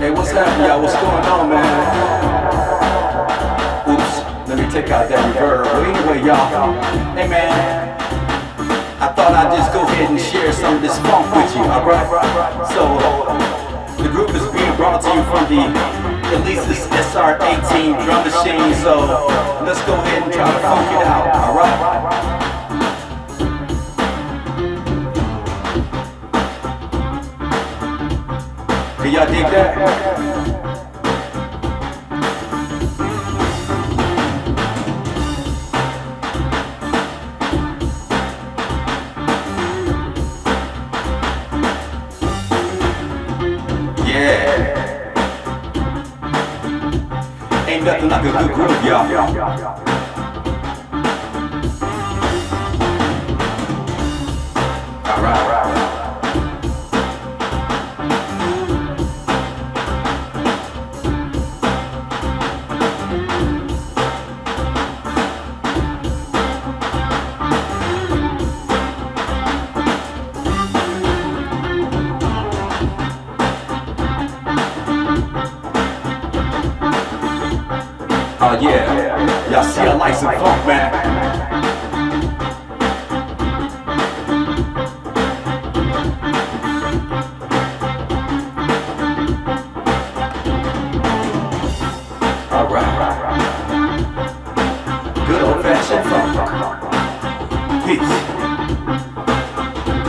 Hey, what's happening, y'all? What's going on, man? Oops, let me take out that reverb. But anyway, y'all, hey, man. I thought I'd just go ahead and share some of this funk with you, alright? So, the group is being brought to you from the Alesis SR18 drum machine, so let's go ahead and try to funk it out, alright? Y'all dig that? Yeah. Ain't nothing like a good groove, y'all. Uh, yeah, y'all see a lights and funk, man. Alright.